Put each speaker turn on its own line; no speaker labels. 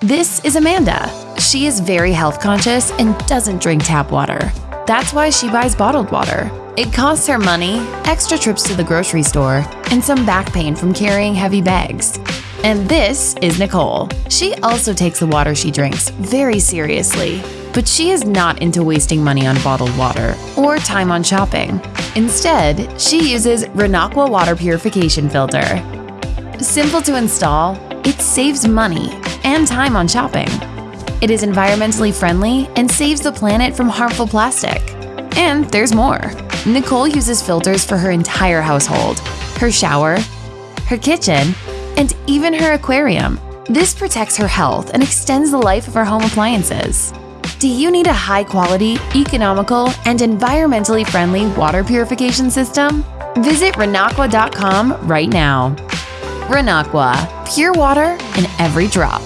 This is Amanda. She is very health conscious and doesn't drink tap water. That's why she buys bottled water. It costs her money, extra trips to the grocery store, and some back pain from carrying heavy bags. And this is Nicole. She also takes the water she drinks very seriously, but she is not into wasting money on bottled water or time on shopping. Instead, she uses Renaqua water purification filter. Simple to install, it saves money and time on shopping. It is environmentally friendly and saves the planet from harmful plastic. And there's more. Nicole uses filters for her entire household, her shower, her kitchen, and even her aquarium. This protects her health and extends the life of her home appliances. Do you need a high quality, economical, and environmentally friendly water purification system? Visit Renaqua.com right now. Renaqua, pure water in every drop.